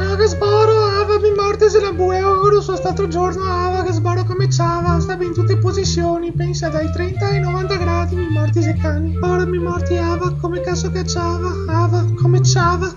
Ciao che sboro, Ava, mi morte se la bue, oh, auguro sono stato giorno, Ava, che sboro come ciava, stava in tutte posizioni, pensa dai 30 ai 90 gradi, mi morti se cani. Ora mi morti Ava, come cazzo cacciava, Ava, come ciava.